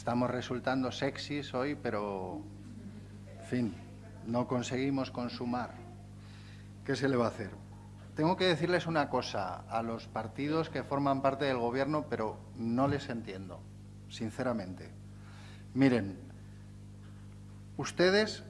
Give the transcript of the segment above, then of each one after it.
estamos resultando sexys hoy, pero, en fin, no conseguimos consumar. ¿Qué se le va a hacer? Tengo que decirles una cosa a los partidos que forman parte del Gobierno, pero no les entiendo, sinceramente. Miren, ustedes,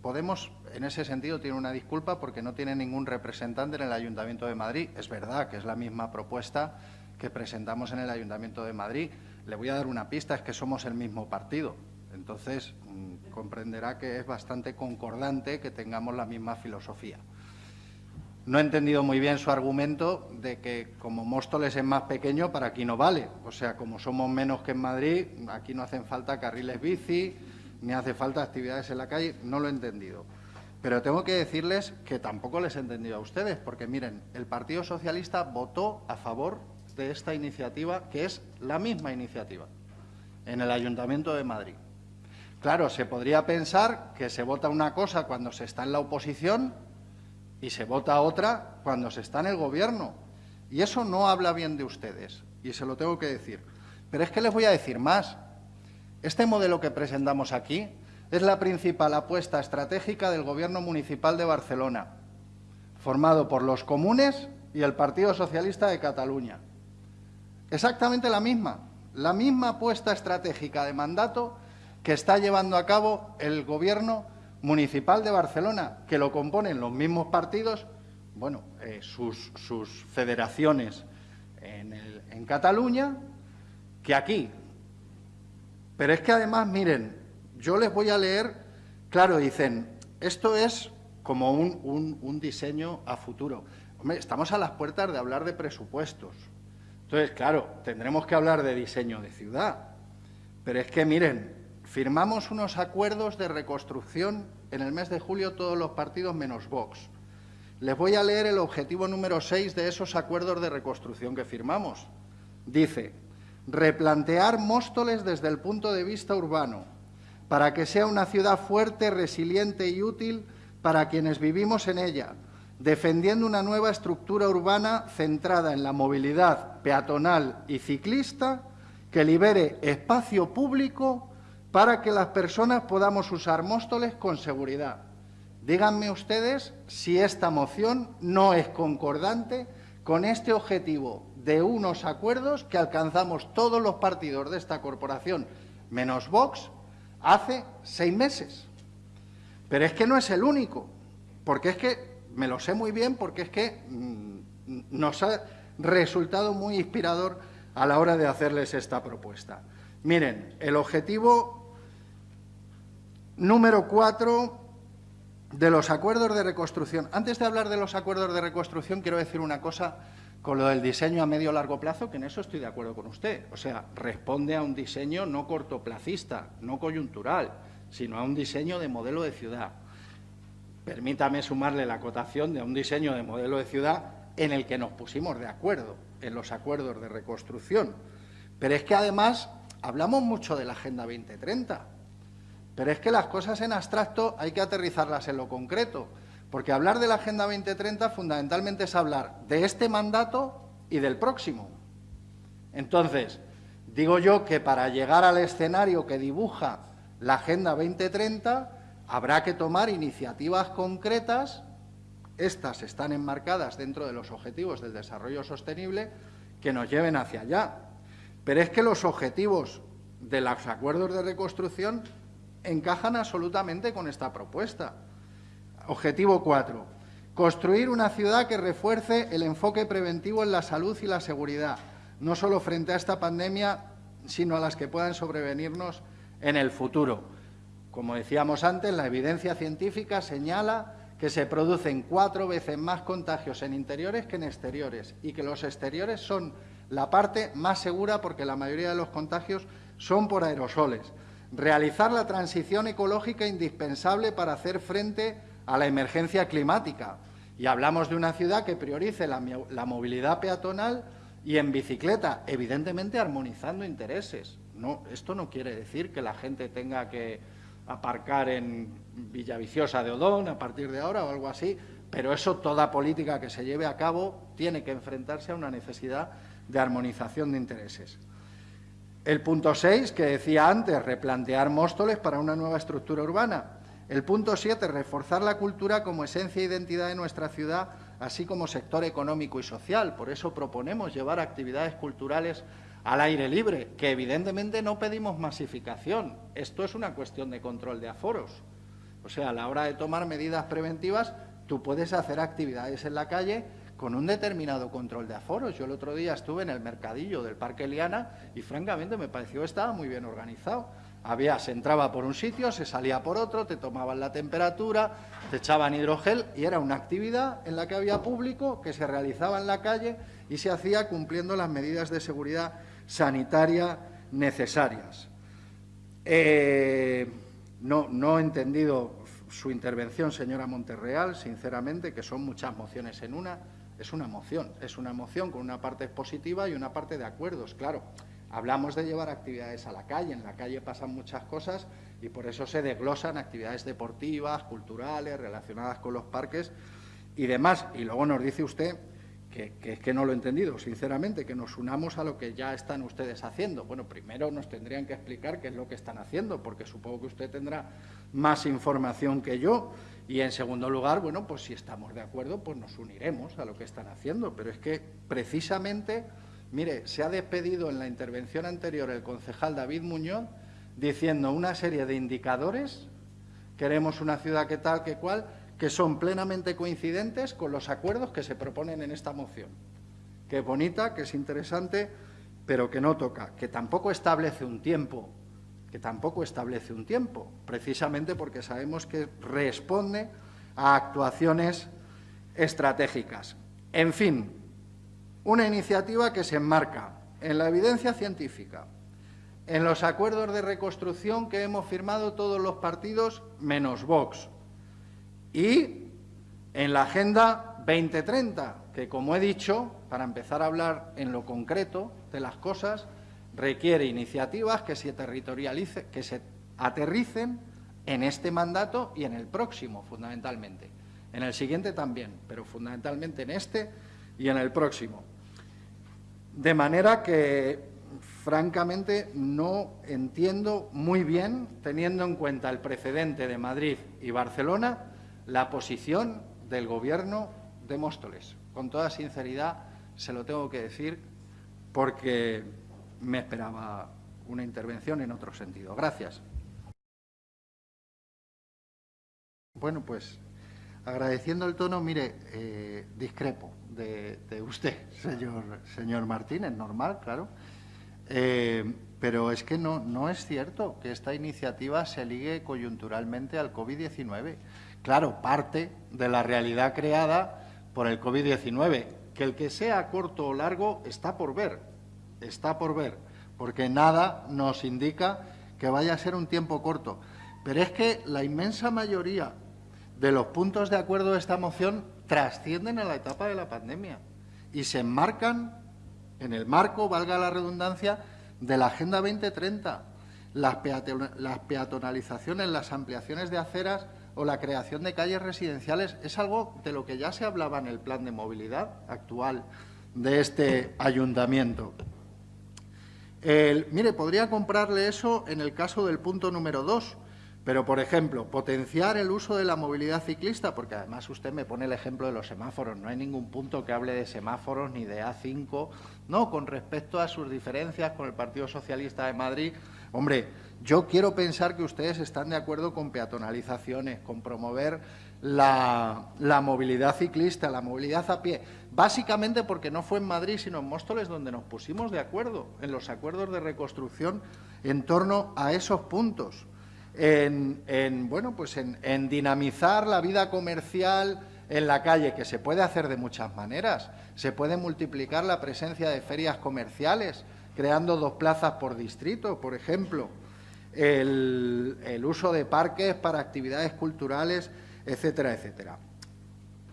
Podemos, en ese sentido, tiene una disculpa porque no tiene ningún representante en el Ayuntamiento de Madrid. Es verdad que es la misma propuesta que presentamos en el Ayuntamiento de Madrid. Le voy a dar una pista, es que somos el mismo partido. Entonces, mm, comprenderá que es bastante concordante que tengamos la misma filosofía. No he entendido muy bien su argumento de que como Móstoles es más pequeño, para aquí no vale. O sea, como somos menos que en Madrid, aquí no hacen falta carriles bici, ni hace falta actividades en la calle. No lo he entendido. Pero tengo que decirles que tampoco les he entendido a ustedes, porque miren, el Partido Socialista votó a favor de esta iniciativa, que es la misma iniciativa, en el Ayuntamiento de Madrid. Claro, se podría pensar que se vota una cosa cuando se está en la oposición y se vota otra cuando se está en el Gobierno. Y eso no habla bien de ustedes, y se lo tengo que decir. Pero es que les voy a decir más. Este modelo que presentamos aquí es la principal apuesta estratégica del Gobierno municipal de Barcelona, formado por los comunes y el Partido Socialista de Cataluña. Exactamente la misma, la misma apuesta estratégica de mandato que está llevando a cabo el Gobierno municipal de Barcelona, que lo componen los mismos partidos, bueno, eh, sus, federaciones en, en Cataluña, que aquí. Pero es que además, miren, yo les voy a leer, claro, dicen, esto es como un, un, diseño a futuro. Hombre, estamos a las puertas de hablar de presupuestos. Entonces, claro, tendremos que hablar de diseño de ciudad. Pero es que, miren, Firmamos unos acuerdos de reconstrucción en el mes de julio todos los partidos menos Vox. Les voy a leer el objetivo número 6 de esos acuerdos de reconstrucción que firmamos. Dice, replantear Móstoles desde el punto de vista urbano, para que sea una ciudad fuerte, resiliente y útil para quienes vivimos en ella, defendiendo una nueva estructura urbana centrada en la movilidad peatonal y ciclista que libere espacio público para que las personas podamos usar Móstoles con seguridad. Díganme ustedes si esta moción no es concordante con este objetivo de unos acuerdos que alcanzamos todos los partidos de esta corporación, menos Vox, hace seis meses. Pero es que no es el único, porque es que, me lo sé muy bien, porque es que mm, nos ha resultado muy inspirador a la hora de hacerles esta propuesta. Miren, el objetivo Número cuatro, de los acuerdos de reconstrucción. Antes de hablar de los acuerdos de reconstrucción, quiero decir una cosa con lo del diseño a medio largo plazo, que en eso estoy de acuerdo con usted. O sea, responde a un diseño no cortoplacista, no coyuntural, sino a un diseño de modelo de ciudad. Permítame sumarle la acotación de un diseño de modelo de ciudad en el que nos pusimos de acuerdo en los acuerdos de reconstrucción. Pero es que además hablamos mucho de la Agenda 2030 pero es que las cosas en abstracto hay que aterrizarlas en lo concreto, porque hablar de la Agenda 2030 fundamentalmente es hablar de este mandato y del próximo. Entonces, digo yo que para llegar al escenario que dibuja la Agenda 2030 habrá que tomar iniciativas concretas, estas están enmarcadas dentro de los objetivos del desarrollo sostenible, que nos lleven hacia allá. Pero es que los objetivos de los acuerdos de reconstrucción encajan absolutamente con esta propuesta. Objetivo 4. Construir una ciudad que refuerce el enfoque preventivo en la salud y la seguridad, no solo frente a esta pandemia, sino a las que puedan sobrevenirnos en el futuro. Como decíamos antes, la evidencia científica señala que se producen cuatro veces más contagios en interiores que en exteriores y que los exteriores son la parte más segura porque la mayoría de los contagios son por aerosoles realizar la transición ecológica indispensable para hacer frente a la emergencia climática. Y hablamos de una ciudad que priorice la, movilidad peatonal y en bicicleta, evidentemente armonizando intereses. No, esto no quiere decir que la gente tenga que aparcar en Villaviciosa de Odón a partir de ahora o algo así, pero eso, toda política que se lleve a cabo, tiene que enfrentarse a una necesidad de armonización de intereses. El punto 6, que decía antes, replantear Móstoles para una nueva estructura urbana. El punto 7, reforzar la cultura como esencia e identidad de nuestra ciudad, así como sector económico y social. Por eso proponemos llevar actividades culturales al aire libre, que evidentemente no pedimos masificación. Esto es una cuestión de control de aforos. O sea, a la hora de tomar medidas preventivas, tú puedes hacer actividades en la calle con un determinado control de aforos. Yo el otro día estuve en el mercadillo del Parque Liana y francamente me pareció que estaba muy bien organizado. Había, se entraba por un sitio, se salía por otro, te tomaban la temperatura, te echaban hidrogel y era una actividad en la que había público que se realizaba en la calle y se hacía cumpliendo las medidas de seguridad sanitaria necesarias. Eh, no, no he entendido su intervención, señora Monterreal, sinceramente, que son muchas mociones en una. Es una moción, es una moción con una parte positiva y una parte de acuerdos. Claro, hablamos de llevar actividades a la calle, en la calle pasan muchas cosas y por eso se desglosan actividades deportivas, culturales, relacionadas con los parques y demás. Y luego nos dice usted que, es que no lo he entendido, sinceramente, que nos unamos a lo que ya están ustedes haciendo. Bueno, primero nos tendrían que explicar qué es lo que están haciendo, porque supongo que usted tendrá más información que yo. Y, en segundo lugar, bueno, pues si estamos de acuerdo, pues nos uniremos a lo que están haciendo. Pero es que, precisamente, mire, se ha despedido en la intervención anterior el concejal David Muñoz diciendo una serie de indicadores, queremos una ciudad que tal, que cual, que son plenamente coincidentes con los acuerdos que se proponen en esta moción. Que es bonita, que es interesante, pero que no toca, que tampoco establece un tiempo, que tampoco establece un tiempo, precisamente porque sabemos que responde a actuaciones estratégicas. En fin, una iniciativa que se enmarca en la evidencia científica, en los acuerdos de reconstrucción que hemos firmado todos los partidos menos Vox, y en la Agenda 2030, que como he dicho, para empezar a hablar en lo concreto de las cosas, requiere iniciativas que se, territorialice, que se aterricen en este mandato y en el próximo, fundamentalmente. En el siguiente también, pero fundamentalmente en este y en el próximo. De manera que, francamente, no entiendo muy bien, teniendo en cuenta el precedente de Madrid y Barcelona, la posición del Gobierno de Móstoles. Con toda sinceridad se lo tengo que decir porque me esperaba una intervención en otro sentido. Gracias. Bueno, pues agradeciendo el tono, mire, eh, discrepo de, usted, señor, señor Martínez, normal, claro. Eh, pero es que no, no es cierto que esta iniciativa se ligue coyunturalmente al COVID-19 claro, parte de la realidad creada por el COVID-19. Que el que sea corto o largo está por ver, está por ver, porque nada nos indica que vaya a ser un tiempo corto. Pero es que la inmensa mayoría de los puntos de acuerdo de esta moción trascienden a la etapa de la pandemia y se enmarcan en el marco, valga la redundancia, de la Agenda 2030. Las, peatonalizaciones, las ampliaciones de aceras o la creación de calles residenciales es algo de lo que ya se hablaba en el plan de movilidad actual de este ayuntamiento. mire, podría comprarle eso en el caso del punto número dos, pero, por ejemplo, potenciar el uso de la movilidad ciclista, porque además usted me pone el ejemplo de los semáforos, no hay ningún punto que hable de semáforos ni de A5, no, con respecto a sus diferencias con el Partido Socialista de Madrid, hombre, yo quiero pensar que ustedes están de acuerdo con peatonalizaciones, con promover la, movilidad ciclista, la movilidad a pie, básicamente porque no fue en Madrid, sino en Móstoles donde nos pusimos de acuerdo, en los acuerdos de reconstrucción en torno a esos puntos, en, bueno, pues en, en dinamizar la vida comercial en la calle, que se puede hacer de muchas maneras. Se puede multiplicar la presencia de ferias comerciales, creando dos plazas por distrito, por ejemplo el, uso de parques para actividades culturales, etcétera, etcétera.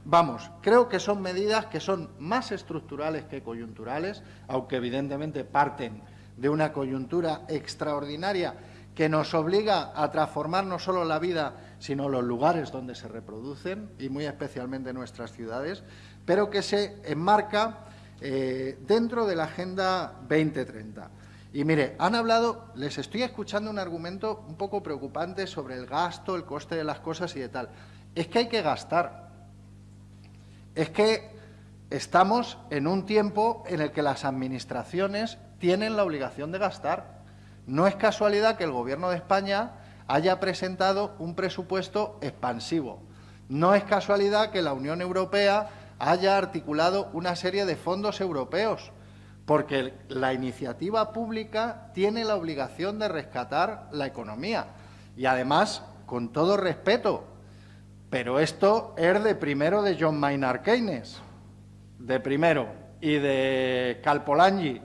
Vamos, creo que son medidas que son más estructurales que coyunturales, aunque evidentemente parten de una coyuntura extraordinaria que nos obliga a transformar no solo la vida, sino los lugares donde se reproducen, y muy especialmente nuestras ciudades, pero que se enmarca eh, dentro de la Agenda 2030. Y mire, han hablado, les estoy escuchando un argumento un poco preocupante sobre el gasto, el coste de las cosas y de tal. Es que hay que gastar. Es que estamos en un tiempo en el que las administraciones tienen la obligación de gastar. No es casualidad que el Gobierno de España haya presentado un presupuesto expansivo. No es casualidad que la Unión Europea haya articulado una serie de fondos europeos porque la iniciativa pública tiene la obligación de rescatar la economía. Y además, con todo respeto, pero esto es de primero de John Maynard Keynes, de primero, y de Calpolangi,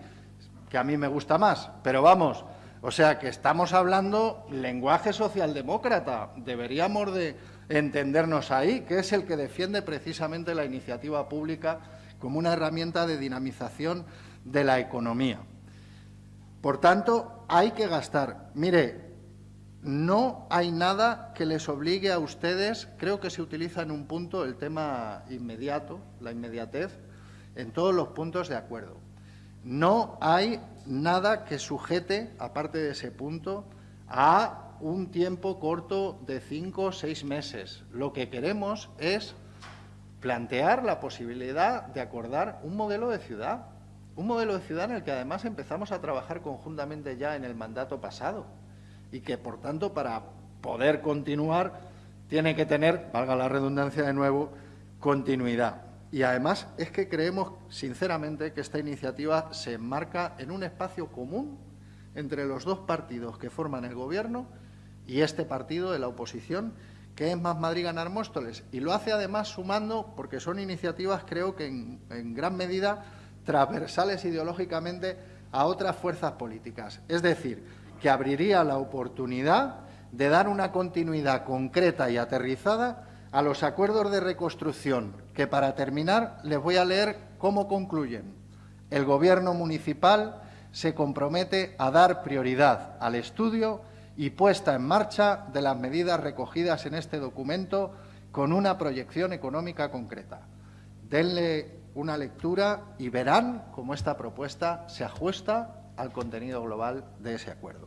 que a mí me gusta más, pero vamos, o sea que estamos hablando lenguaje socialdemócrata, deberíamos de entendernos ahí, que es el que defiende precisamente la iniciativa pública como una herramienta de dinamización de la economía. Por tanto, hay que gastar. Mire, no hay nada que les obligue a ustedes, creo que se utiliza en un punto el tema inmediato, la inmediatez, en todos los puntos de acuerdo. No hay nada que sujete, aparte de ese punto, a un tiempo corto de cinco o seis meses. Lo que queremos es plantear la posibilidad de acordar un modelo de ciudad, un modelo de ciudad en el que además empezamos a trabajar conjuntamente ya en el mandato pasado y que, por tanto, para poder continuar tiene que tener, valga la redundancia de nuevo, continuidad. Y además es que creemos, sinceramente, que esta iniciativa se enmarca en un espacio común entre los dos partidos que forman el Gobierno y este partido de la oposición, que es Más Madrid Ganar Móstoles. Y lo hace además sumando, porque son iniciativas, creo que en, en gran medida, transversales ideológicamente a otras fuerzas políticas. Es decir, que abriría la oportunidad de dar una continuidad concreta y aterrizada a los acuerdos de reconstrucción, que para terminar les voy a leer cómo concluyen. El Gobierno municipal se compromete a dar prioridad al estudio y puesta en marcha de las medidas recogidas en este documento con una proyección económica concreta. Denle una lectura y verán cómo esta propuesta se ajusta al contenido global de ese acuerdo.